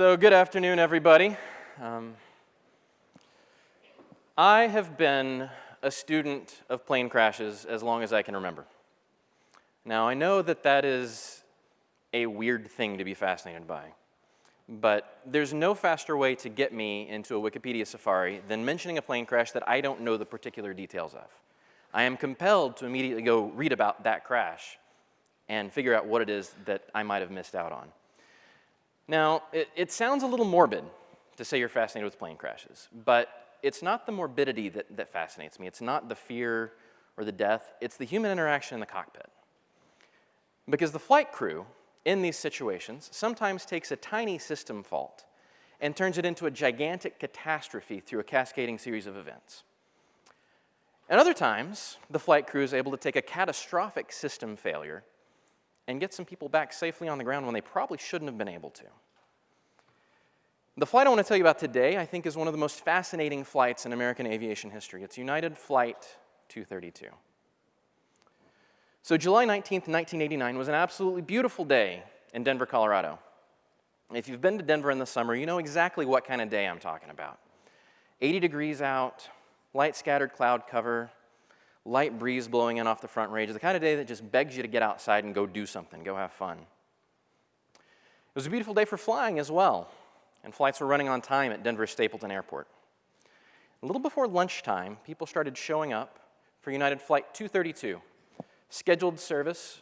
So, good afternoon, everybody. Um, I have been a student of plane crashes as long as I can remember. Now, I know that that is a weird thing to be fascinated by, but there's no faster way to get me into a Wikipedia safari than mentioning a plane crash that I don't know the particular details of. I am compelled to immediately go read about that crash and figure out what it is that I might have missed out on. Now, it, it, sounds a little morbid to say you're fascinated with plane crashes, but it's not the morbidity that, that fascinates me. It's not the fear or the death. It's the human interaction in the cockpit. Because the flight crew in these situations sometimes takes a tiny system fault and turns it into a gigantic catastrophe through a cascading series of events. And other times, the flight crew is able to take a catastrophic system failure and get some people back safely on the ground when they probably shouldn't have been able to. The flight I want to tell you about today, I think, is one of the most fascinating flights in American aviation history. It's United Flight 232. So July 19th, 1989 was an absolutely beautiful day in Denver, Colorado. If you've been to Denver in the summer, you know exactly what kind of day I'm talking about. 80 degrees out, light scattered cloud cover, light breeze blowing in off the front range, the kind of day that just begs you to get outside and go do something, go have fun. It was a beautiful day for flying as well, and flights were running on time at Denver Stapleton Airport. A little before lunchtime, people started showing up for United Flight 232, scheduled service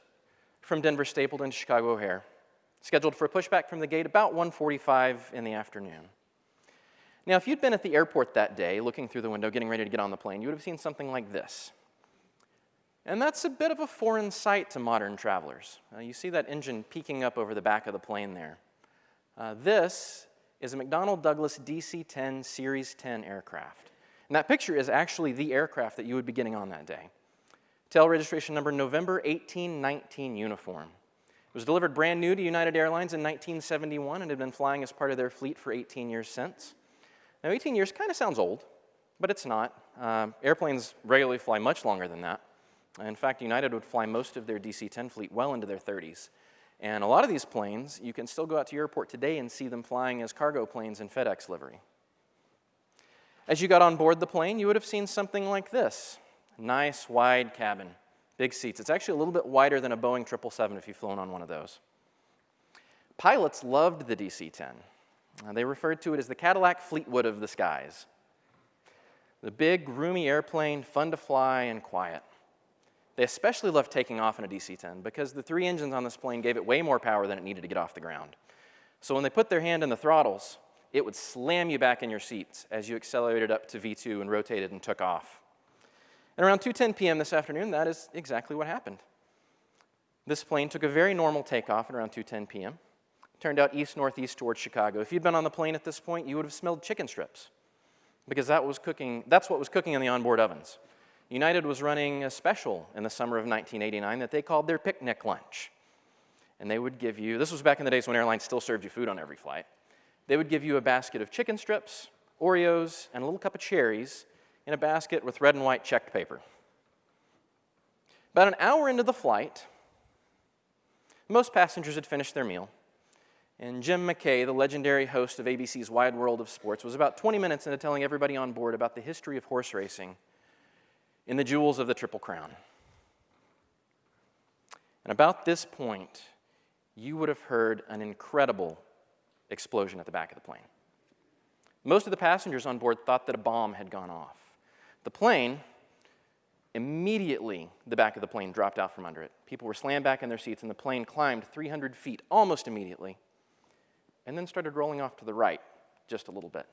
from Denver Stapleton to Chicago O'Hare, scheduled for a pushback from the gate about 1.45 in the afternoon. Now, if you'd been at the airport that day, looking through the window, getting ready to get on the plane, you would have seen something like this. And that's a bit of a foreign sight to modern travelers. Uh, you see that engine peeking up over the back of the plane there. Uh, this is a McDonnell Douglas DC-10 Series 10 aircraft. And that picture is actually the aircraft that you would be getting on that day. Tail registration number November 1819 uniform. It was delivered brand new to United Airlines in 1971 and had been flying as part of their fleet for 18 years since. Now 18 years kind of sounds old, but it's not. Uh, airplanes regularly fly much longer than that. In fact, United would fly most of their DC-10 fleet well into their 30s. And a lot of these planes, you can still go out to your airport today and see them flying as cargo planes in FedEx livery. As you got on board the plane, you would have seen something like this. Nice, wide cabin, big seats. It's actually a little bit wider than a Boeing 777 if you've flown on one of those. Pilots loved the DC-10. Uh, they referred to it as the Cadillac Fleetwood of the skies. The big, roomy airplane, fun to fly and quiet. They especially loved taking off in a DC-10 because the three engines on this plane gave it way more power than it needed to get off the ground. So when they put their hand in the throttles, it would slam you back in your seats as you accelerated up to V2 and rotated and took off. And around 2.10 p.m. this afternoon, that is exactly what happened. This plane took a very normal takeoff at around 2.10 p.m., turned out east-northeast towards Chicago. If you'd been on the plane at this point, you would have smelled chicken strips because that was cooking, that's what was cooking in the onboard ovens. United was running a special in the summer of 1989 that they called their picnic lunch. And they would give you, this was back in the days when airlines still served you food on every flight. They would give you a basket of chicken strips, Oreos, and a little cup of cherries in a basket with red and white checked paper. About an hour into the flight, most passengers had finished their meal. And Jim McKay, the legendary host of ABC's Wide World of Sports, was about 20 minutes into telling everybody on board about the history of horse racing in the jewels of the Triple Crown. And about this point, you would have heard an incredible explosion at the back of the plane. Most of the passengers on board thought that a bomb had gone off. The plane, immediately the back of the plane dropped out from under it. People were slammed back in their seats, and the plane climbed 300 feet almost immediately, and then started rolling off to the right just a little bit.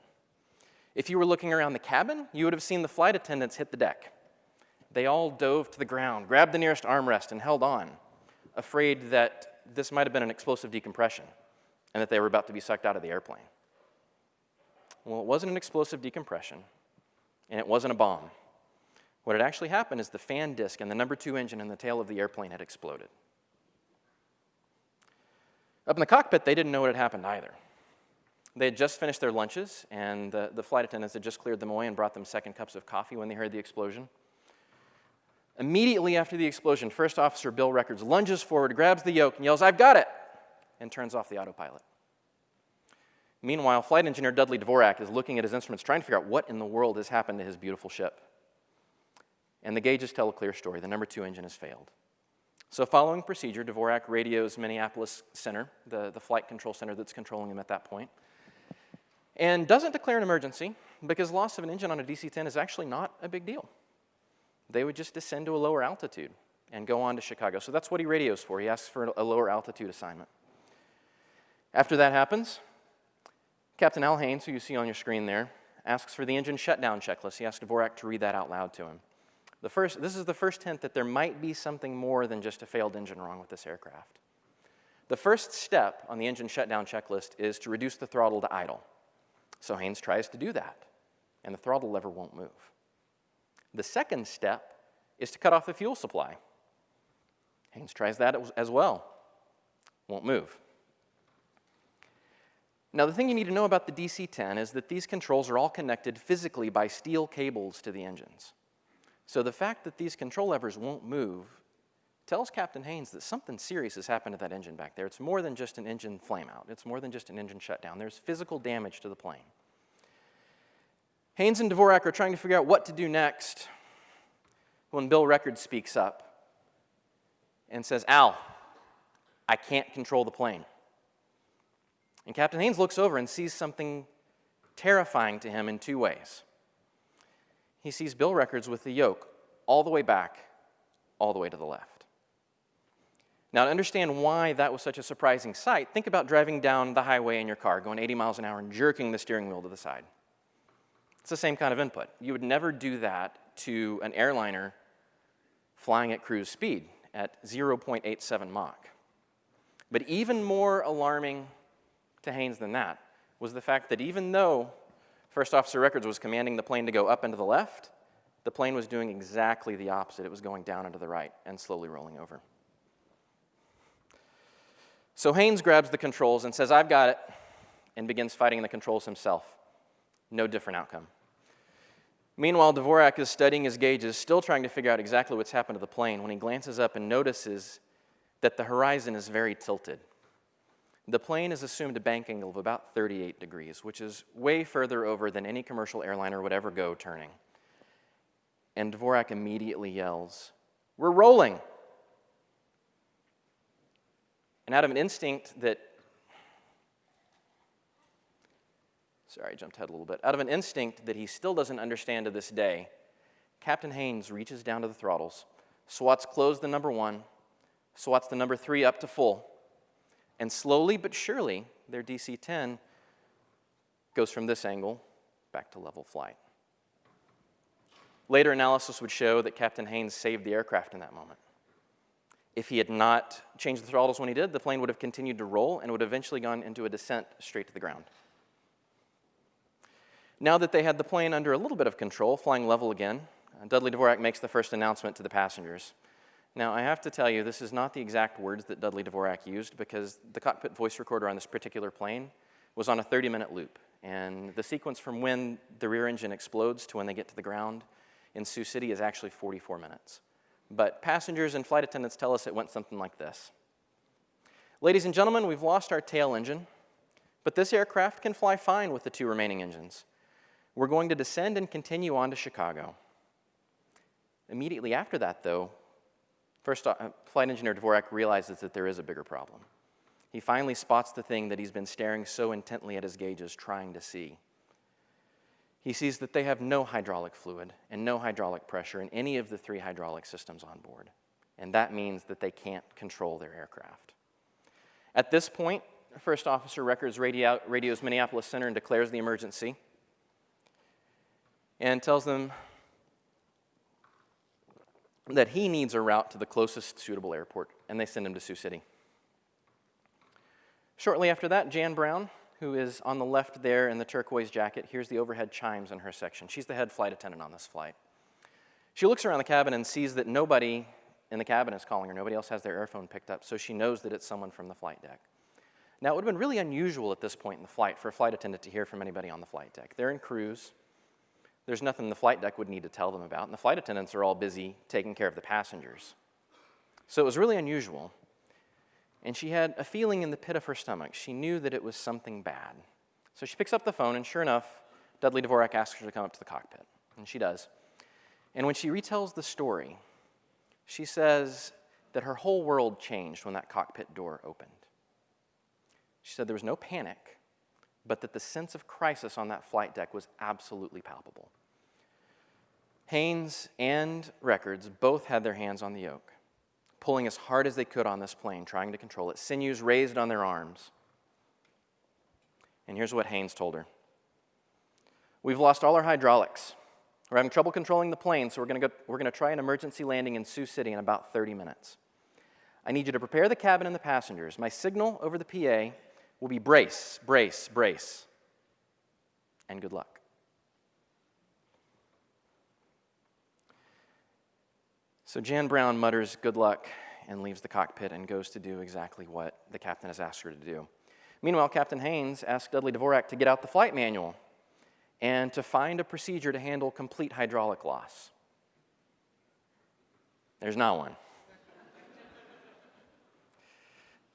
If you were looking around the cabin, you would have seen the flight attendants hit the deck. They all dove to the ground, grabbed the nearest armrest, and held on, afraid that this might have been an explosive decompression and that they were about to be sucked out of the airplane. Well, it wasn't an explosive decompression, and it wasn't a bomb. What had actually happened is the fan disc and the number two engine in the tail of the airplane had exploded. Up in the cockpit, they didn't know what had happened either. They had just finished their lunches, and the, the flight attendants had just cleared them away and brought them second cups of coffee when they heard the explosion. Immediately after the explosion, First Officer Bill Records lunges forward, grabs the yoke, and yells, I've got it, and turns off the autopilot. Meanwhile, flight engineer Dudley Dvorak is looking at his instruments, trying to figure out what in the world has happened to his beautiful ship. And the gauges tell a clear story. The number two engine has failed. So, following procedure, Dvorak radios Minneapolis Center, the, the flight control center that's controlling him at that point, and doesn't declare an emergency because loss of an engine on a DC 10 is actually not a big deal. They would just descend to a lower altitude and go on to Chicago. So, that's what he radios for. He asks for a lower altitude assignment. After that happens, Captain Al Haynes, who you see on your screen there, asks for the engine shutdown checklist. He asks Dvorak to read that out loud to him. The first, this is the first hint that there might be something more than just a failed engine wrong with this aircraft. The first step on the engine shutdown checklist is to reduce the throttle to idle. So Haynes tries to do that, and the throttle lever won't move. The second step is to cut off the fuel supply. Haynes tries that as well, won't move. Now, the thing you need to know about the DC 10 is that these controls are all connected physically by steel cables to the engines. So the fact that these control levers won't move tells Captain Haynes that something serious has happened to that engine back there. It's more than just an engine flameout. It's more than just an engine shutdown. There's physical damage to the plane. Haynes and Dvorak are trying to figure out what to do next when Bill Record speaks up and says, Al, I can't control the plane. And Captain Haynes looks over and sees something terrifying to him in two ways he sees bill records with the yoke all the way back, all the way to the left. Now, to understand why that was such a surprising sight, think about driving down the highway in your car, going 80 miles an hour and jerking the steering wheel to the side. It's the same kind of input. You would never do that to an airliner flying at cruise speed at 0.87 Mach. But even more alarming to Haynes than that was the fact that even though First Officer Records was commanding the plane to go up and to the left. The plane was doing exactly the opposite. It was going down and to the right and slowly rolling over. So Haynes grabs the controls and says, I've got it, and begins fighting the controls himself. No different outcome. Meanwhile, Dvorak is studying his gauges, still trying to figure out exactly what's happened to the plane, when he glances up and notices that the horizon is very tilted. The plane is assumed a bank angle of about 38 degrees, which is way further over than any commercial airliner would ever go turning. And Dvorak immediately yells, We're rolling! And out of an instinct that, sorry, I jumped ahead a little bit. Out of an instinct that he still doesn't understand to this day, Captain Haynes reaches down to the throttles, swats close the number one, swats the number three up to full, and slowly but surely, their DC 10 goes from this angle back to level flight. Later analysis would show that Captain Haynes saved the aircraft in that moment. If he had not changed the throttles when he did, the plane would have continued to roll and would have eventually gone into a descent straight to the ground. Now that they had the plane under a little bit of control, flying level again, uh, Dudley Dvorak makes the first announcement to the passengers. Now, I have to tell you, this is not the exact words that Dudley Dvorak used because the cockpit voice recorder on this particular plane was on a 30 minute loop. And the sequence from when the rear engine explodes to when they get to the ground in Sioux City is actually 44 minutes. But passengers and flight attendants tell us it went something like this Ladies and gentlemen, we've lost our tail engine, but this aircraft can fly fine with the two remaining engines. We're going to descend and continue on to Chicago. Immediately after that, though, First, uh, flight engineer Dvorak realizes that there is a bigger problem. He finally spots the thing that he's been staring so intently at his gauges trying to see. He sees that they have no hydraulic fluid and no hydraulic pressure in any of the three hydraulic systems on board. And that means that they can't control their aircraft. At this point, First Officer Records radio, radios Minneapolis Center and declares the emergency and tells them that he needs a route to the closest suitable airport, and they send him to Sioux City. Shortly after that, Jan Brown, who is on the left there in the turquoise jacket, hears the overhead chimes in her section. She's the head flight attendant on this flight. She looks around the cabin and sees that nobody in the cabin is calling her. Nobody else has their airphone picked up, so she knows that it's someone from the flight deck. Now, it would have been really unusual at this point in the flight for a flight attendant to hear from anybody on the flight deck. They're in cruise, there's nothing the flight deck would need to tell them about, and the flight attendants are all busy taking care of the passengers. So it was really unusual. And she had a feeling in the pit of her stomach. She knew that it was something bad. So she picks up the phone, and sure enough, Dudley Dvorak asks her to come up to the cockpit, and she does. And when she retells the story, she says that her whole world changed when that cockpit door opened. She said there was no panic, but that the sense of crisis on that flight deck was absolutely palpable. Haynes and Records both had their hands on the yoke, pulling as hard as they could on this plane, trying to control it, sinews raised on their arms. And here's what Haynes told her We've lost all our hydraulics. We're having trouble controlling the plane, so we're going to we're going to try an emergency landing in Sioux City in about 30 minutes. I need you to prepare the cabin and the passengers. My signal over the PA will be brace, brace, brace. And good luck. So Jan Brown mutters good luck and leaves the cockpit and goes to do exactly what the captain has asked her to do. Meanwhile, Captain Haynes asks Dudley Dvorak to get out the flight manual and to find a procedure to handle complete hydraulic loss. There's not one.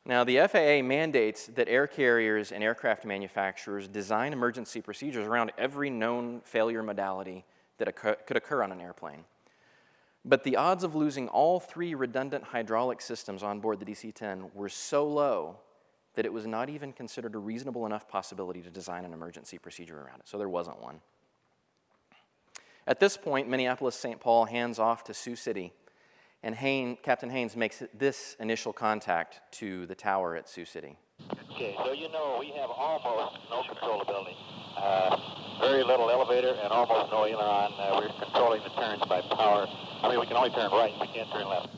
Now, the FAA mandates that air carriers and aircraft manufacturers design emergency procedures around every known failure modality that occur, could occur on an airplane. But the odds of losing all three redundant hydraulic systems on board the DC 10 were so low that it was not even considered a reasonable enough possibility to design an emergency procedure around it. So there wasn't one. At this point, Minneapolis St. Paul hands off to Sioux City, and Haynes, Captain Haynes makes this initial contact to the tower at Sioux City. Okay, so you know we have almost no controllability. Uh, very little elevator and almost no aileron. Uh, we're controlling the turns by power. I mean, we can only turn right, we can't turn left.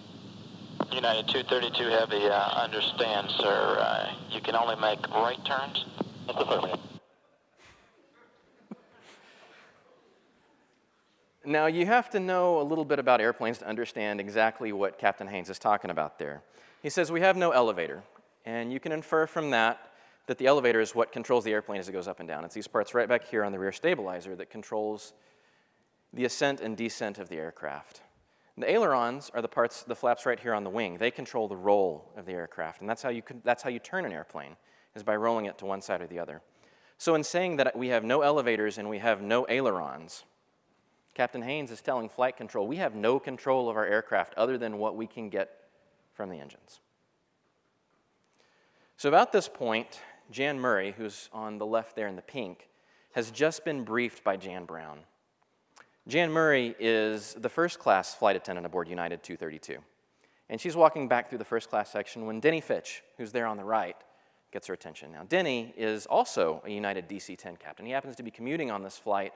United 232 Heavy, uh, understand, sir. Uh, you can only make right turns? That's affirmative. Now, you have to know a little bit about airplanes to understand exactly what Captain Haynes is talking about there. He says, We have no elevator, and you can infer from that that the elevator is what controls the airplane as it goes up and down. It's these parts right back here on the rear stabilizer that controls the ascent and descent of the aircraft. The ailerons are the parts, the flaps right here on the wing. They control the roll of the aircraft, and that's how you, that's how you turn an airplane, is by rolling it to one side or the other. So in saying that we have no elevators and we have no ailerons, Captain Haynes is telling flight control, we have no control of our aircraft other than what we can get from the engines. So about this point, Jan Murray, who's on the left there in the pink, has just been briefed by Jan Brown. Jan Murray is the first class flight attendant aboard United 232. And she's walking back through the first class section when Denny Fitch, who's there on the right, gets her attention. Now, Denny is also a United DC 10 captain. He happens to be commuting on this flight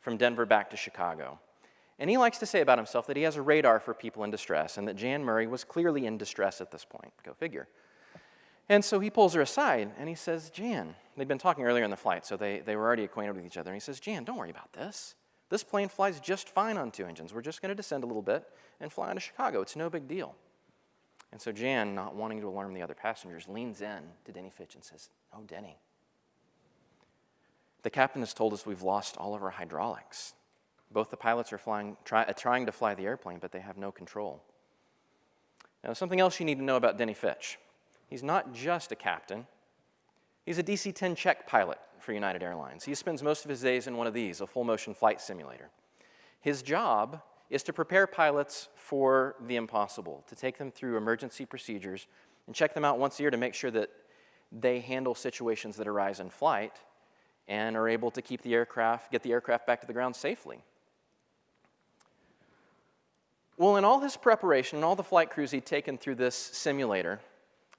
from Denver back to Chicago. And he likes to say about himself that he has a radar for people in distress and that Jan Murray was clearly in distress at this point. Go figure. And so he pulls her aside and he says, Jan, they'd been talking earlier in the flight, so they, they were already acquainted with each other. And he says, Jan, don't worry about this. This plane flies just fine on two engines. We're just going to descend a little bit and fly into Chicago. It's no big deal. And so Jan, not wanting to alarm the other passengers, leans in to Denny Fitch and says, Oh, Denny, the captain has told us we've lost all of our hydraulics. Both the pilots are flying, try, uh, trying to fly the airplane, but they have no control. Now, something else you need to know about Denny Fitch. He's not just a captain, he's a DC 10 check pilot for United Airlines. He spends most of his days in one of these, a full motion flight simulator. His job is to prepare pilots for the impossible, to take them through emergency procedures and check them out once a year to make sure that they handle situations that arise in flight and are able to keep the aircraft, get the aircraft back to the ground safely. Well, in all his preparation and all the flight crews he'd taken through this simulator,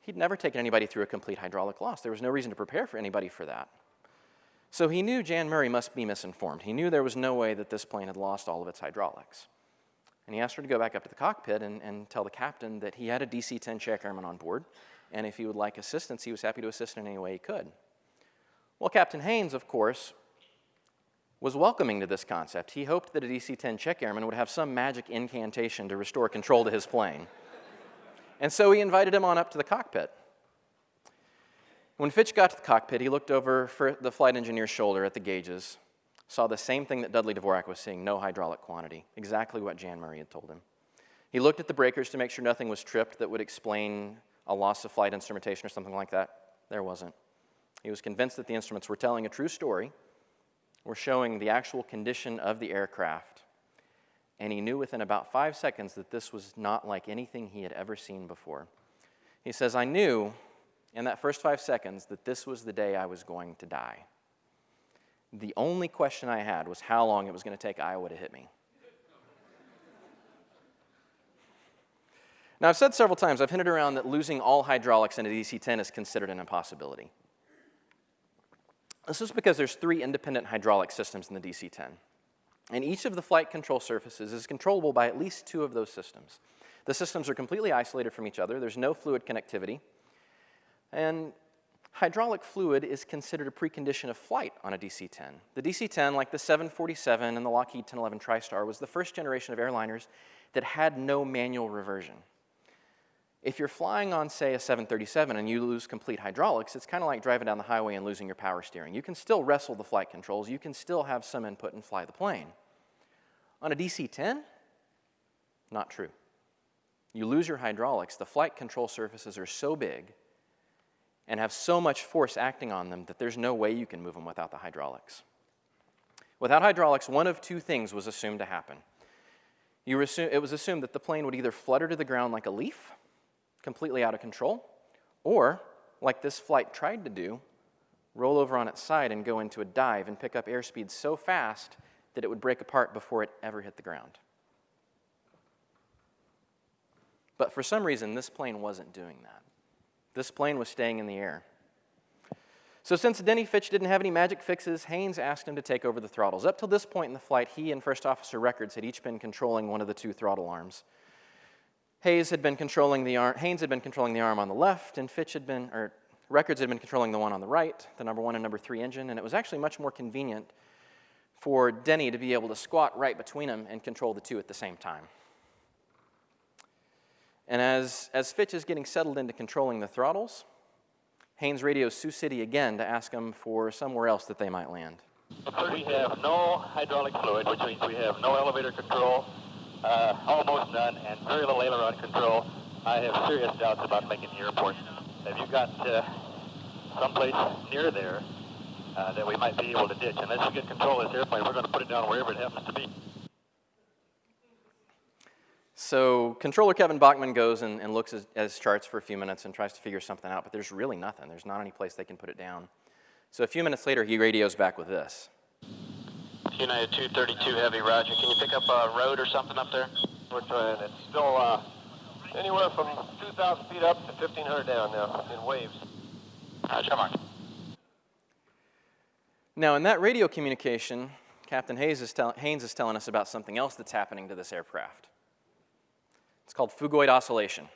he'd never taken anybody through a complete hydraulic loss. There was no reason to prepare for anybody for that. So he knew Jan Murray must be misinformed. He knew there was no way that this plane had lost all of its hydraulics. And he asked her to go back up to the cockpit and, and tell the captain that he had a DC 10 check airman on board, and if he would like assistance, he was happy to assist in any way he could. Well, Captain Haynes, of course, was welcoming to this concept. He hoped that a DC 10 check airman would have some magic incantation to restore control to his plane. and so he invited him on up to the cockpit. When Fitch got to the cockpit, he looked over the flight engineer's shoulder at the gauges, saw the same thing that Dudley Dvorak was seeing no hydraulic quantity, exactly what Jan Murray had told him. He looked at the breakers to make sure nothing was tripped that would explain a loss of flight instrumentation or something like that. There wasn't. He was convinced that the instruments were telling a true story, were showing the actual condition of the aircraft, and he knew within about five seconds that this was not like anything he had ever seen before. He says, I knew in that first five seconds that this was the day I was going to die. The only question I had was how long it was going to take Iowa to hit me. Now, I've said several times, I've hinted around that losing all hydraulics in a DC 10 is considered an impossibility. This is because there's three independent hydraulic systems in the DC 10. And each of the flight control surfaces is controllable by at least two of those systems. The systems are completely isolated from each other, there's no fluid connectivity. And hydraulic fluid is considered a precondition of flight on a DC 10. The DC 10, like the 747 and the Lockheed 1011 TriStar, was the first generation of airliners that had no manual reversion. If you're flying on, say, a 737 and you lose complete hydraulics, it's kind of like driving down the highway and losing your power steering. You can still wrestle the flight controls, you can still have some input and fly the plane. On a DC 10, not true. You lose your hydraulics, the flight control surfaces are so big and have so much force acting on them that there's no way you can move them without the hydraulics. Without hydraulics, one of two things was assumed to happen. Assume, it was assumed that the plane would either flutter to the ground like a leaf, completely out of control, or, like this flight tried to do, roll over on its side and go into a dive and pick up airspeed so fast that it would break apart before it ever hit the ground. But for some reason, this plane wasn't doing that. This plane was staying in the air. So since Denny Fitch didn't have any magic fixes, Haynes asked him to take over the throttles. Up till this point in the flight, he and First Officer Records had each been controlling one of the two throttle arms. Hayes had been controlling the arm, Haynes had been controlling the arm on the left, and Fitch had been, or Records had been controlling the one on the right, the number one and number three engine, and it was actually much more convenient for Denny to be able to squat right between them and control the two at the same time. And as, as Fitch is getting settled into controlling the throttles, Haynes radios Sioux City again to ask them for somewhere else that they might land. We have no hydraulic fluid, which means we have no elevator control, uh, almost none, and very little aileron control. I have serious doubts about making the airport. Have you got uh, someplace near there uh, that we might be able to ditch? Unless we get control of this airplane, we're going to put it down wherever it happens to be. So controller Kevin Bachman goes and, and looks at, his charts for a few minutes and tries to figure something out, but there's really nothing. There's not any place they can put it down. So a few minutes later, he radios back with this. United 232 Heavy, roger. Can you pick up a road or something up there? We're trying. It's still uh, anywhere from 2,000 feet up to 1,500 down now in waves. Roger, Mark. Now, in that radio communication, Captain Hayes is, tell- Haynes is telling us about something else that's happening to this aircraft. It's called phugoid oscillation.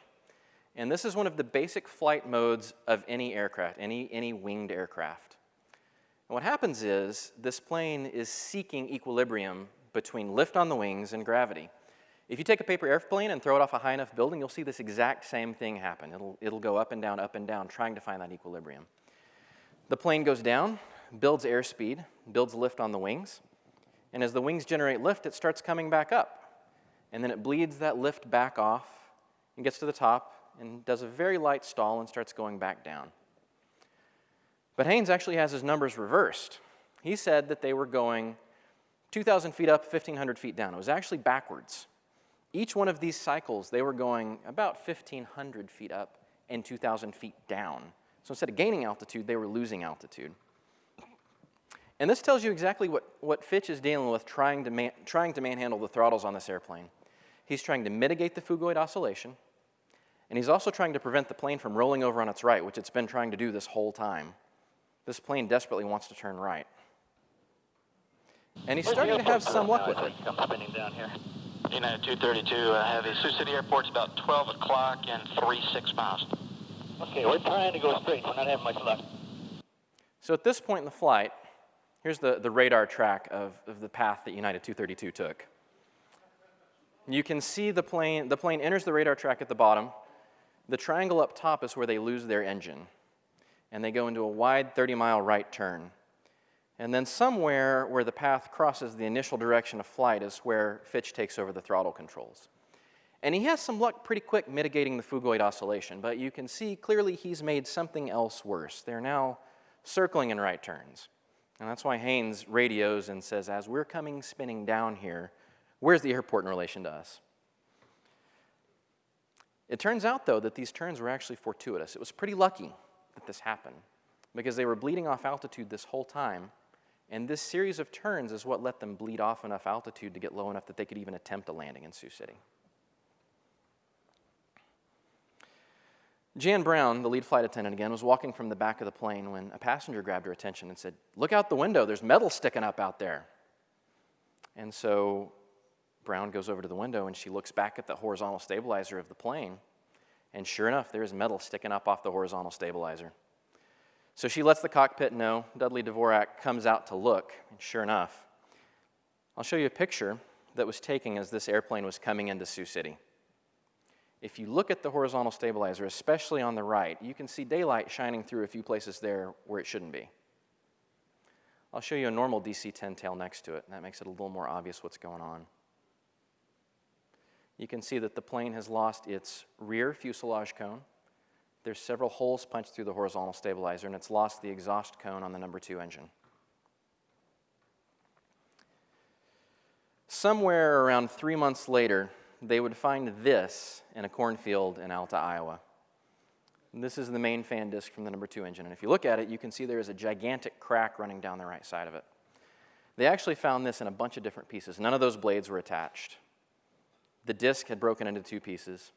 And this is one of the basic flight modes of any aircraft, any, any winged aircraft. And what happens is this plane is seeking equilibrium between lift on the wings and gravity. If you take a paper airplane and throw it off a high enough building, you'll see this exact same thing happen. It'll, it'll go up and down, up and down, trying to find that equilibrium. The plane goes down, builds airspeed, builds lift on the wings, and as the wings generate lift, it starts coming back up. And then it bleeds that lift back off and gets to the top and does a very light stall and starts going back down. But Haynes actually has his numbers reversed. He said that they were going 2,000 feet up, 1,500 feet down. It was actually backwards. Each one of these cycles, they were going about 1,500 feet up and 2,000 feet down. So instead of gaining altitude, they were losing altitude. And this tells you exactly what, what Fitch is dealing with trying to, man, trying to manhandle the throttles on this airplane. He's trying to mitigate the phugoid oscillation, and he's also trying to prevent the plane from rolling over on its right, which it's been trying to do this whole time. This plane desperately wants to turn right. And he's starting to have some luck with it. we Come spinning down here. United 232 uh, Heavy. Sioux City Airport's about 12 o'clock and 3 6 miles. Okay, we're trying to go straight. We're not having much luck. So at this point in the flight, here's the, the radar track of, of the path that United 232 took. You can see the plane, the plane enters the radar track at the bottom. The triangle up top is where they lose their engine. And they go into a wide 30 mile right turn. And then somewhere where the path crosses the initial direction of flight is where Fitch takes over the throttle controls. And he has some luck pretty quick mitigating the phugoid oscillation, but you can see clearly he's made something else worse. They're now circling in right turns. And that's why Haynes radios and says, as we're coming spinning down here, where's the airport in relation to us? It turns out, though, that these turns were actually fortuitous. It was pretty lucky that this happened because they were bleeding off altitude this whole time. And this series of turns is what let them bleed off enough altitude to get low enough that they could even attempt a landing in Sioux City. Jan Brown, the lead flight attendant again, was walking from the back of the plane when a passenger grabbed her attention and said, Look out the window, there's metal sticking up out there. And so Brown goes over to the window and she looks back at the horizontal stabilizer of the plane. And sure enough, there is metal sticking up off the horizontal stabilizer. So she lets the cockpit know. Dudley Dvorak comes out to look, and sure enough, I'll show you a picture that was taken as this airplane was coming into Sioux City. If you look at the horizontal stabilizer, especially on the right, you can see daylight shining through a few places there where it shouldn't be. I'll show you a normal DC-10 tail next to it, and that makes it a little more obvious what's going on. You can see that the plane has lost its rear fuselage cone, there's several holes punched through the horizontal stabilizer, and it's lost the exhaust cone on the number two engine. Somewhere around three months later, they would find this in a cornfield in Alta, Iowa. And this is the main fan disc from the number two engine. And if you look at it, you can see there is a gigantic crack running down the right side of it. They actually found this in a bunch of different pieces. None of those blades were attached. The disc had broken into two pieces.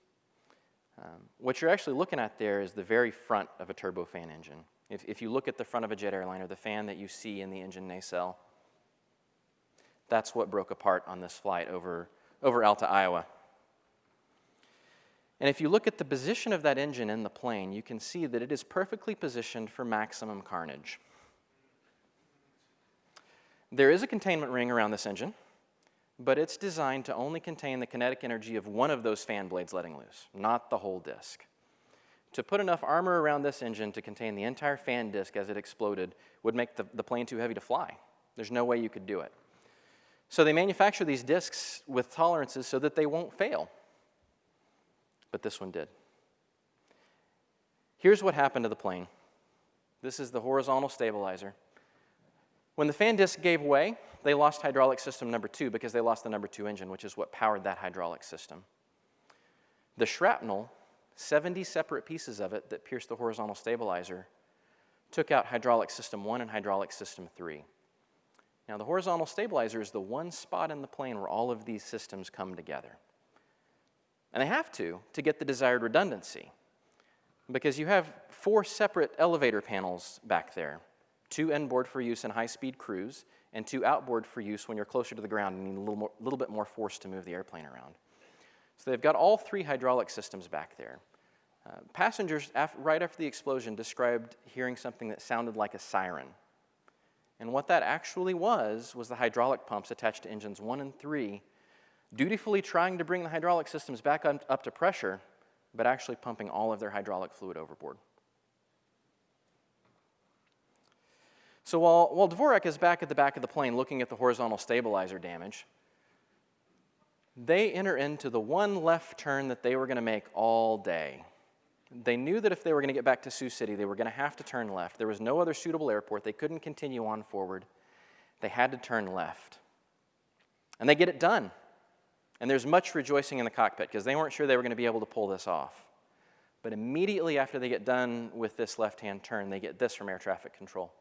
Um, what you're actually looking at there is the very front of a turbofan engine. If, if you look at the front of a jet airliner, the fan that you see in the engine nacelle, that's what broke apart on this flight over, over Alta, Iowa. And if you look at the position of that engine in the plane, you can see that it is perfectly positioned for maximum carnage. There is a containment ring around this engine but it's designed to only contain the kinetic energy of one of those fan blades letting loose, not the whole disk. To put enough armor around this engine to contain the entire fan disk as it exploded would make the, the plane too heavy to fly. There's no way you could do it. So they manufacture these disks with tolerances so that they won't fail. But this one did. Here's what happened to the plane. This is the horizontal stabilizer. When the fan disk gave way, they lost hydraulic system number two because they lost the number two engine, which is what powered that hydraulic system. The shrapnel, 70 separate pieces of it that pierced the horizontal stabilizer, took out hydraulic system one and hydraulic system three. Now, the horizontal stabilizer is the one spot in the plane where all of these systems come together. And they have to to get the desired redundancy because you have four separate elevator panels back there two inboard for use in high speed cruise, and two outboard for use when you're closer to the ground and need a little, more, little bit more force to move the airplane around. So they've got all three hydraulic systems back there. Uh, passengers, af right after the explosion, described hearing something that sounded like a siren. And what that actually was, was the hydraulic pumps attached to engines one and three, dutifully trying to bring the hydraulic systems back up, up to pressure, but actually pumping all of their hydraulic fluid overboard. So while, while Dvorak is back at the back of the plane looking at the horizontal stabilizer damage, they enter into the one left turn that they were going to make all day. They knew that if they were going to get back to Sioux City, they were going to have to turn left. There was no other suitable airport. They couldn't continue on forward. They had to turn left. And they get it done. And there's much rejoicing in the cockpit because they weren't sure they were going to be able to pull this off. But immediately after they get done with this left hand turn, they get this from air traffic control.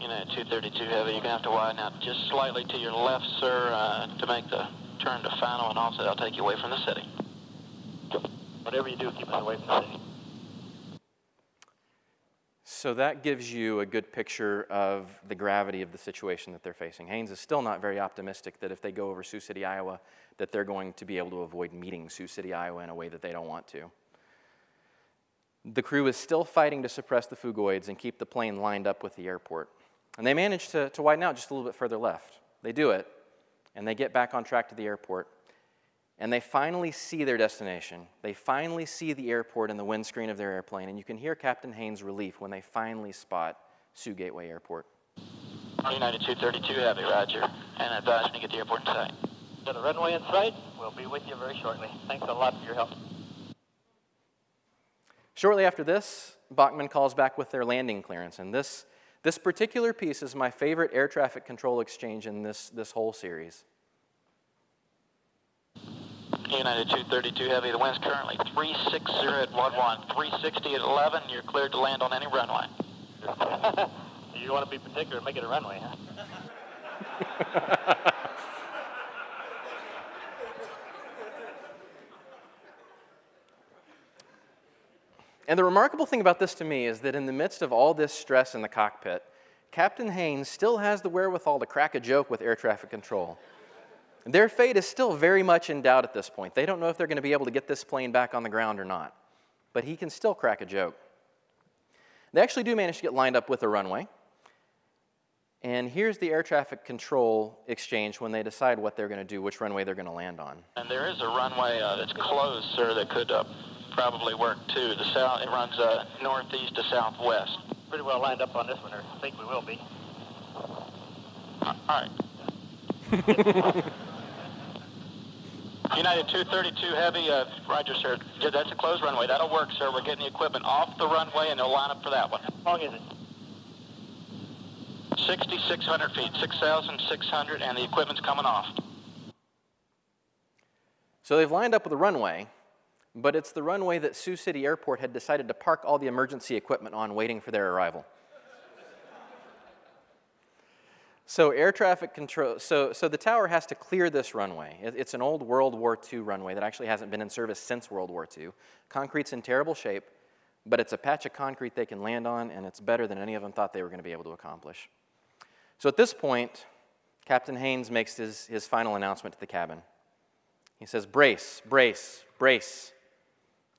United 232 Heavy, you're going to have to widen out just slightly to your left, sir, uh, to make the turn to final and offset. I'll take you away from the city. Whatever you do, keep us away from the city. So that gives you a good picture of the gravity of the situation that they're facing. Haynes is still not very optimistic that if they go over Sioux City, Iowa, that they're going to be able to avoid meeting Sioux City, Iowa in a way that they don't want to. The crew is still fighting to suppress the phugoids and keep the plane lined up with the airport. And they manage to, to widen out just a little bit further left. They do it, and they get back on track to the airport, and they finally see their destination. They finally see the airport in the windscreen of their airplane, and you can hear Captain Haynes' relief when they finally spot Sioux Gateway Airport. United 232 Heavy, roger. And advise when you get the airport in sight. Got the runway in sight. We'll be with you very shortly. Thanks a lot for your help. Shortly after this, Bachman calls back with their landing clearance, and this, this particular piece is my favorite air traffic control exchange in this, this whole series. United 232 Heavy, the wind's currently 360 at 11, 360 at 11. You're cleared to land on any runway. you want to be particular make it a runway, huh? And the remarkable thing about this to me is that in the midst of all this stress in the cockpit, Captain Haynes still has the wherewithal to crack a joke with air traffic control. Their fate is still very much in doubt at this point. They don't know if they're going to be able to get this plane back on the ground or not, but he can still crack a joke. They actually do manage to get lined up with a runway. And here's the air traffic control exchange when they decide what they're going to do, which runway they're going to land on. And there is a runway uh, that's closed, sir, that could uh, probably work too. The south, it runs uh, northeast to southwest. Pretty well lined up on this one, or I think we will be. All right. United 232 Heavy, uh, Roger, sir. Yeah, That's a closed runway. That'll work, sir. We're getting the equipment off the runway, and they'll line up for that one. How long is it? 6,600 feet, 6,600, and the equipment's coming off. So they've lined up with the runway, but it's the runway that Sioux City Airport had decided to park all the emergency equipment on waiting for their arrival. So air traffic control, so, so the tower has to clear this runway. It, it's an old World War II runway that actually hasn't been in service since World War II. Concrete's in terrible shape, but it's a patch of concrete they can land on, and it's better than any of them thought they were going to be able to accomplish. So at this point, Captain Haynes makes his, his final announcement to the cabin. He says, brace, brace, brace.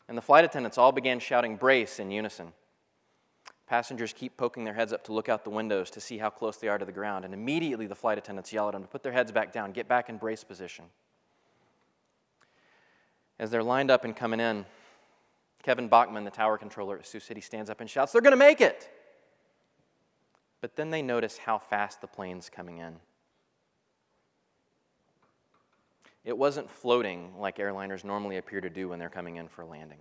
And the flight attendants all began shouting brace in unison. Passengers keep poking their heads up to look out the windows to see how close they are to the ground, and immediately the flight attendants yell at them to put their heads back down, get back in brace position. As they're lined up and coming in, Kevin Bachman, the tower controller at Sioux City, stands up and shouts, They're going to make it! But then they notice how fast the plane's coming in. It wasn't floating like airliners normally appear to do when they're coming in for a landing.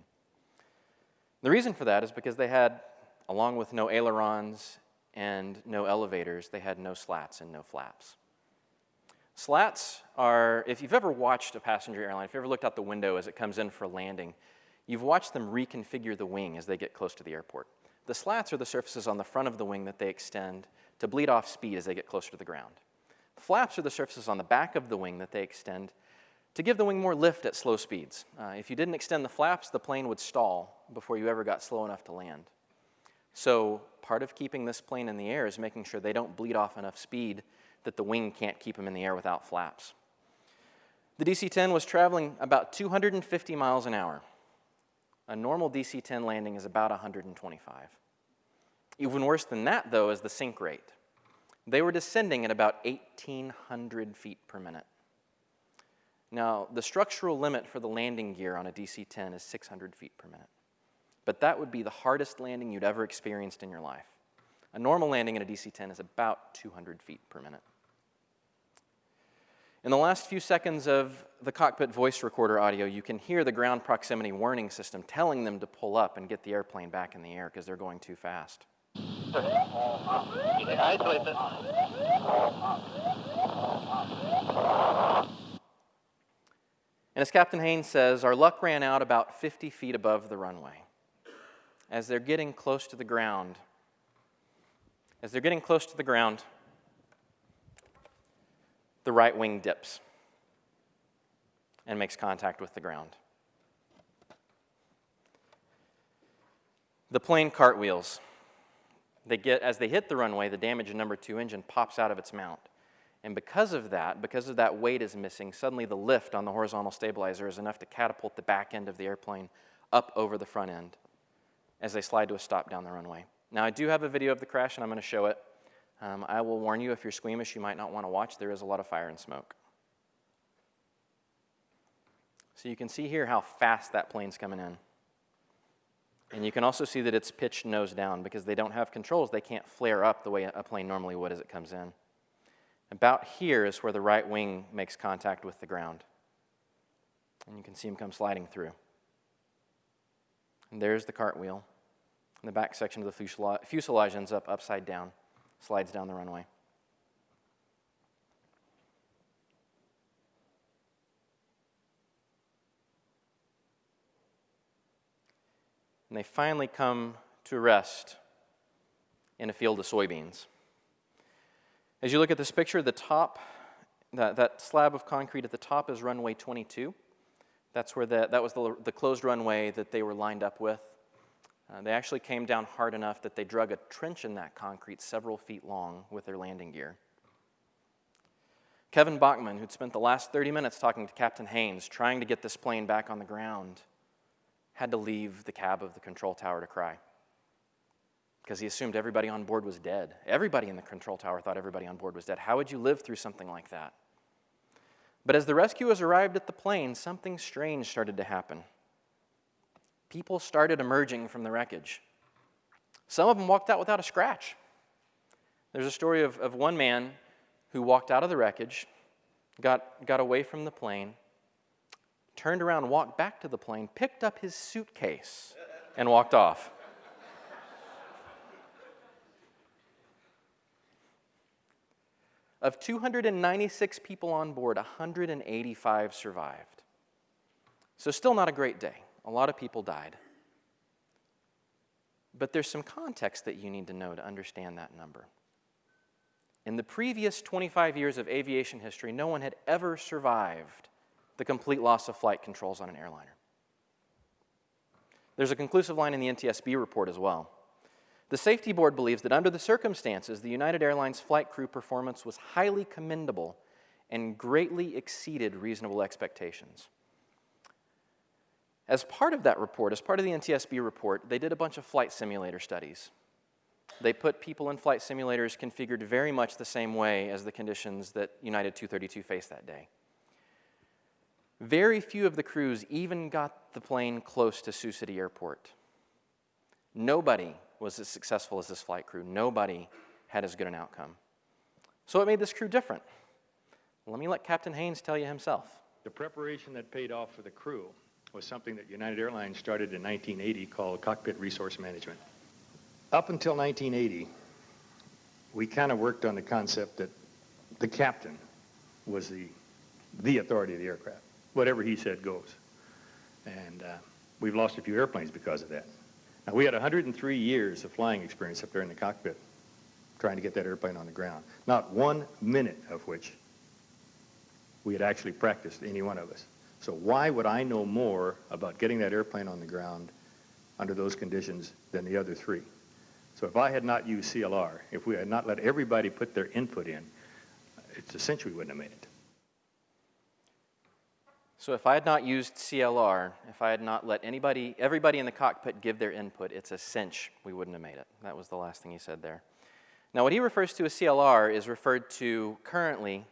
The reason for that is because they had along with no ailerons and no elevators, they had no slats and no flaps. Slats are, if you've ever watched a passenger airline, if you've ever looked out the window as it comes in for landing, you've watched them reconfigure the wing as they get close to the airport. The slats are the surfaces on the front of the wing that they extend to bleed off speed as they get closer to the ground. Flaps are the surfaces on the back of the wing that they extend to give the wing more lift at slow speeds. Uh, if you didn't extend the flaps, the plane would stall before you ever got slow enough to land. So part of keeping this plane in the air is making sure they don't bleed off enough speed that the wing can't keep them in the air without flaps. The DC-10 was traveling about 250 miles an hour. A normal DC-10 landing is about 125. Even worse than that, though, is the sink rate. They were descending at about 1,800 feet per minute. Now, the structural limit for the landing gear on a DC-10 is 600 feet per minute but that would be the hardest landing you'd ever experienced in your life. A normal landing in a DC 10 is about 200 feet per minute. In the last few seconds of the cockpit voice recorder audio, you can hear the ground proximity warning system telling them to pull up and get the airplane back in the air because they're going too fast. Isolate this. And as Captain Haynes says, our luck ran out about 50 feet above the runway as they're getting close to the ground, as they're getting close to the ground, the right wing dips and makes contact with the ground. The plane cartwheels. They get, as they hit the runway, the damaged number two engine pops out of its mount. And because of that, because of that weight is missing, suddenly the lift on the horizontal stabilizer is enough to catapult the back end of the airplane up over the front end as they slide to a stop down the runway. Now, I do have a video of the crash, and I'm going to show it. Um, I will warn you, if you're squeamish, you might not want to watch. There is a lot of fire and smoke. So you can see here how fast that plane's coming in. And you can also see that it's pitched nose down because they don't have controls. They can't flare up the way a plane normally would as it comes in. About here is where the right wing makes contact with the ground. And you can see him come sliding through. And there's the cartwheel. And the back section of the fuselage, fuselage ends up upside down, slides down the runway. And they finally come to rest in a field of soybeans. As you look at this picture, the top, that, that slab of concrete at the top is runway 22. That's where the, that was the, the closed runway that they were lined up with. Uh, they actually came down hard enough that they drug a trench in that concrete several feet long with their landing gear. Kevin Bachman, who'd spent the last 30 minutes talking to Captain Haynes, trying to get this plane back on the ground, had to leave the cab of the control tower to cry because he assumed everybody on board was dead. Everybody in the control tower thought everybody on board was dead. How would you live through something like that? But as the rescuers arrived at the plane, something strange started to happen. People started emerging from the wreckage. Some of them walked out without a scratch. There's a story of, of one man who walked out of the wreckage, got, got away from the plane, turned around, walked back to the plane, picked up his suitcase, and walked off. Of 296 people on board, 185 survived. So, still not a great day. A lot of people died. But there's some context that you need to know to understand that number. In the previous 25 years of aviation history, no one had ever survived the complete loss of flight controls on an airliner. There's a conclusive line in the NTSB report as well. The safety board believes that under the circumstances, the United Airlines flight crew performance was highly commendable and greatly exceeded reasonable expectations. As part of that report, as part of the NTSB report, they did a bunch of flight simulator studies. They put people in flight simulators configured very much the same way as the conditions that United 232 faced that day. Very few of the crews even got the plane close to Sioux City Airport. Nobody was as successful as this flight crew. Nobody had as good an outcome. So it made this crew different. Let me let Captain Haynes tell you himself. The preparation that paid off for the crew was something that United Airlines started in 1980 called Cockpit Resource Management. Up until 1980, we kind of worked on the concept that the captain was the, the authority of the aircraft. Whatever he said goes. And uh, we've lost a few airplanes because of that. Now, we had 103 years of flying experience up there in the cockpit trying to get that airplane on the ground. Not one minute of which we had actually practiced, any one of us. So why would I know more about getting that airplane on the ground under those conditions than the other three? So if I had not used CLR, if we had not let everybody put their input in, it's essentially we wouldn't have made it. So if I had not used CLR, if I had not let anybody, everybody in the cockpit give their input, it's a cinch we wouldn't have made it. That was the last thing he said there. Now, what he refers to as CLR is referred to currently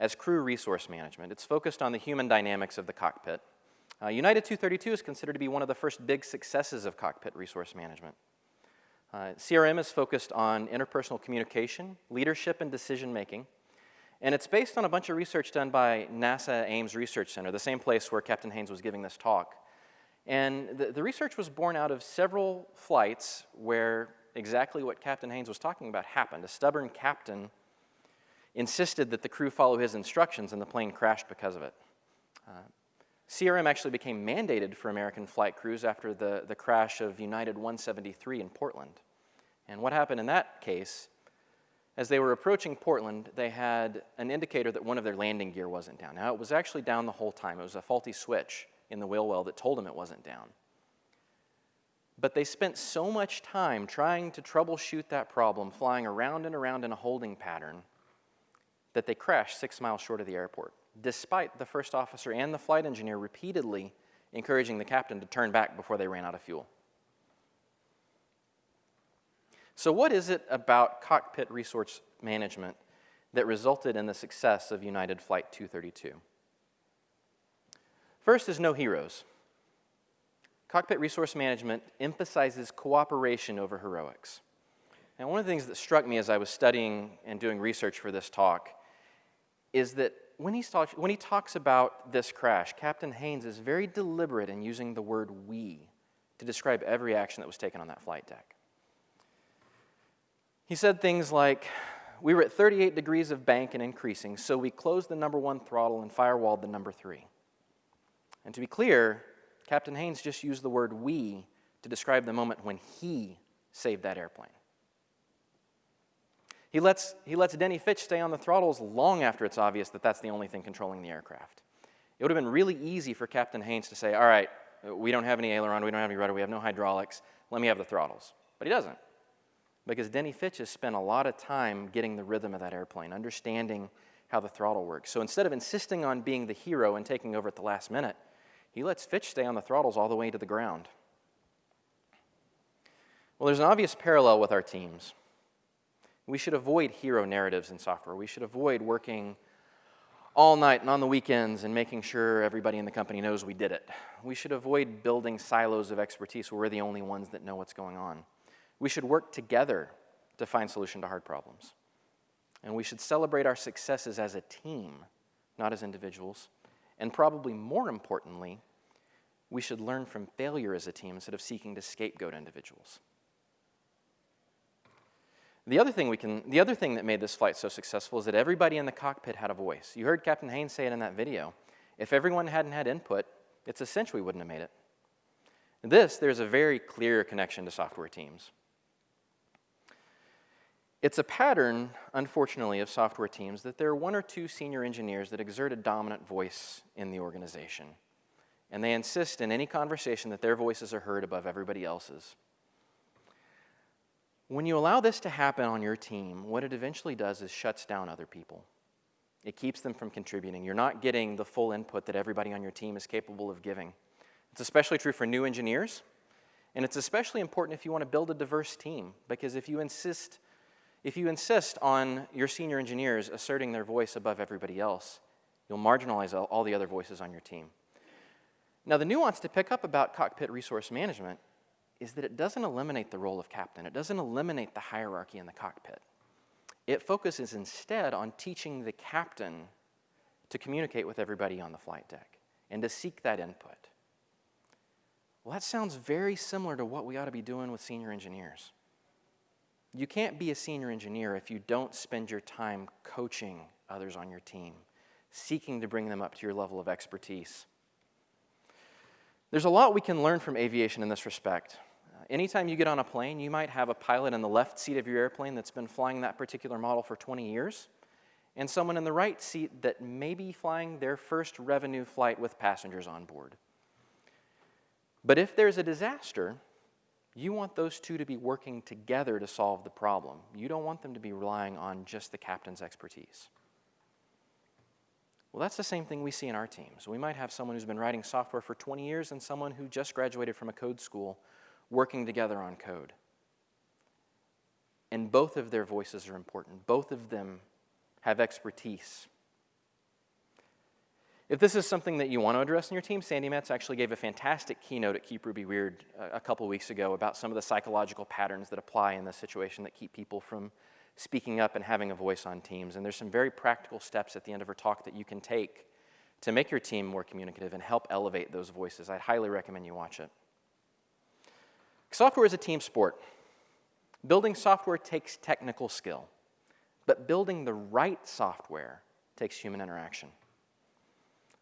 as crew resource management. It's focused on the human dynamics of the cockpit. Uh, United 232 is considered to be one of the first big successes of cockpit resource management. Uh, CRM is focused on interpersonal communication, leadership, and decision making. And it's based on a bunch of research done by NASA Ames Research Center, the same place where Captain Haynes was giving this talk. And the, the research was born out of several flights where exactly what Captain Haynes was talking about happened. A stubborn captain insisted that the crew follow his instructions, and the plane crashed because of it. Uh, CRM actually became mandated for American flight crews after the, the crash of United 173 in Portland. And what happened in that case as they were approaching Portland, they had an indicator that one of their landing gear wasn't down. Now, it was actually down the whole time. It was a faulty switch in the wheel well that told them it wasn't down. But they spent so much time trying to troubleshoot that problem, flying around and around in a holding pattern, that they crashed six miles short of the airport, despite the first officer and the flight engineer repeatedly encouraging the captain to turn back before they ran out of fuel. So, what is it about cockpit resource management that resulted in the success of United Flight 232? First is no heroes. Cockpit resource management emphasizes cooperation over heroics. And one of the things that struck me as I was studying and doing research for this talk is that when, he's talk, when he talks about this crash, Captain Haynes is very deliberate in using the word we to describe every action that was taken on that flight deck. He said things like, We were at 38 degrees of bank and increasing, so we closed the number one throttle and firewalled the number three. And to be clear, Captain Haynes just used the word we to describe the moment when he saved that airplane. He lets, he lets Denny Fitch stay on the throttles long after it's obvious that that's the only thing controlling the aircraft. It would have been really easy for Captain Haynes to say, All right, we don't have any aileron, we don't have any rudder, we have no hydraulics, let me have the throttles. But he doesn't. Because Denny Fitch has spent a lot of time getting the rhythm of that airplane, understanding how the throttle works. So instead of insisting on being the hero and taking over at the last minute, he lets Fitch stay on the throttles all the way to the ground. Well, there's an obvious parallel with our teams. We should avoid hero narratives in software. We should avoid working all night and on the weekends and making sure everybody in the company knows we did it. We should avoid building silos of expertise where we're the only ones that know what's going on. We should work together to find solution to hard problems. And we should celebrate our successes as a team, not as individuals. And probably more importantly, we should learn from failure as a team instead of seeking to scapegoat individuals. The other thing we can, the other thing that made this flight so successful is that everybody in the cockpit had a voice. You heard Captain Haynes say it in that video. If everyone hadn't had input, it's essential we wouldn't have made it. This, there's a very clear connection to software teams. It's a pattern, unfortunately, of software teams that there are one or two senior engineers that exert a dominant voice in the organization. And they insist in any conversation that their voices are heard above everybody else's. When you allow this to happen on your team, what it eventually does is shuts down other people. It keeps them from contributing. You're not getting the full input that everybody on your team is capable of giving. It's especially true for new engineers, and it's especially important if you want to build a diverse team, because if you insist, if you insist on your senior engineers asserting their voice above everybody else, you'll marginalize all the other voices on your team. Now, the nuance to pick up about cockpit resource management is that it doesn't eliminate the role of captain, it doesn't eliminate the hierarchy in the cockpit. It focuses instead on teaching the captain to communicate with everybody on the flight deck and to seek that input. Well, that sounds very similar to what we ought to be doing with senior engineers. You can't be a senior engineer if you don't spend your time coaching others on your team, seeking to bring them up to your level of expertise. There's a lot we can learn from aviation in this respect uh, anytime you get on a plane, you might have a pilot in the left seat of your airplane that's been flying that particular model for 20 years, and someone in the right seat that may be flying their first revenue flight with passengers on board. But if there's a disaster, you want those two to be working together to solve the problem. You don't want them to be relying on just the captain's expertise. Well, that's the same thing we see in our teams. We might have someone who's been writing software for 20 years and someone who just graduated from a code school working together on code. And both of their voices are important. Both of them have expertise. If this is something that you want to address in your team, Sandi Metz actually gave a fantastic keynote at Keep Ruby Weird uh, a couple weeks ago about some of the psychological patterns that apply in this situation that keep people from speaking up and having a voice on teams. And there's some very practical steps at the end of her talk that you can take to make your team more communicative and help elevate those voices. I'd highly recommend you watch it. Software is a team sport. Building software takes technical skill, but building the right software takes human interaction.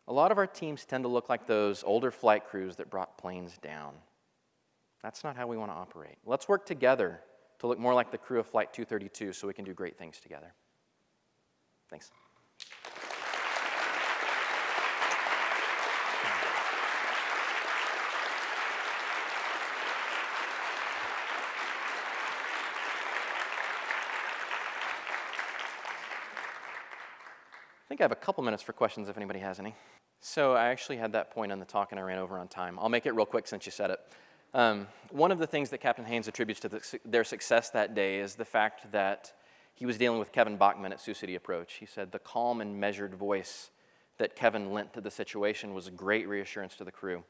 A lot of our teams tend to look like those older flight crews that brought planes down. That's not how we want to operate. Let's work together to look more like the crew of Flight 232 so we can do great things together. Thanks. Think I have a couple minutes for questions if anybody has any. So I actually had that point on the talk and I ran over on time. I'll make it real quick since you said it. Um, one of the things that Captain Haynes attributes to the, their success that day is the fact that he was dealing with Kevin Bachman at Sioux City Approach. He said the calm and measured voice that Kevin lent to the situation was a great reassurance to the crew.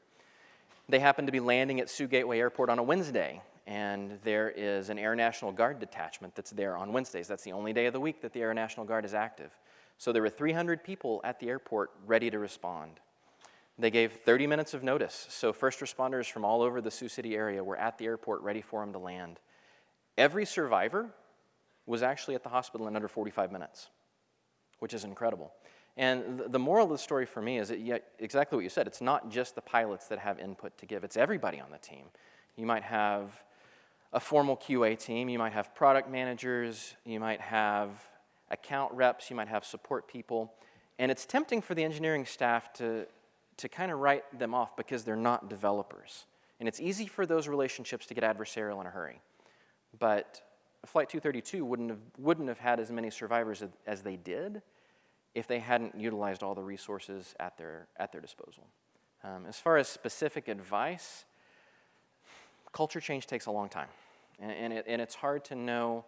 They happened to be landing at Sioux Gateway Airport on a Wednesday, and there is an Air National Guard detachment that's there on Wednesdays. That's the only day of the week that the Air National Guard is active. So there were 300 people at the airport ready to respond. They gave 30 minutes of notice, so first responders from all over the Sioux City area were at the airport ready for them to land. Every survivor was actually at the hospital in under 45 minutes, which is incredible. And the moral of the story for me is that exactly what you said. It's not just the pilots that have input to give, it's everybody on the team. You might have a formal QA team, you might have product managers, you might have account reps, you might have support people. And it's tempting for the engineering staff to, to kind of write them off because they're not developers. And it's easy for those relationships to get adversarial in a hurry. But Flight 232 wouldn't have, wouldn't have had as many survivors as, they did if they hadn't utilized all the resources at their, at their disposal. Um, as far as specific advice, culture change takes a long time. And, and, it, and it's hard to know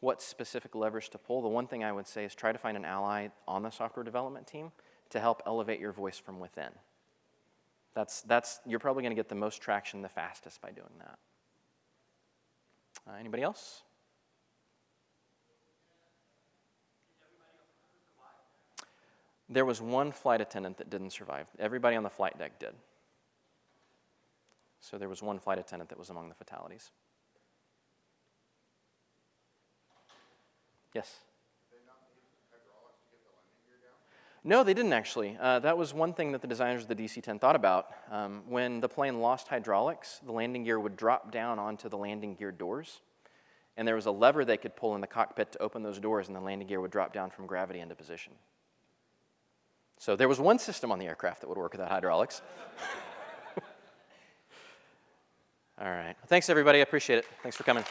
what specific levers to pull. The one thing I would say is try to find an ally on the software development team to help elevate your voice from within. That's, that's, you're probably going to get the most traction the fastest by doing that. Uh, anybody else? There was one flight attendant that didn't survive. Everybody on the flight deck did. So there was one flight attendant that was among the fatalities. Yes? No, they didn't actually. Uh, that was one thing that the designers of the DC 10 thought about. Um, when the plane lost hydraulics, the landing gear would drop down onto the landing gear doors. And there was a lever they could pull in the cockpit to open those doors, and the landing gear would drop down from gravity into position. So there was one system on the aircraft that would work without hydraulics. All right. Thanks, everybody. I appreciate it. Thanks for coming.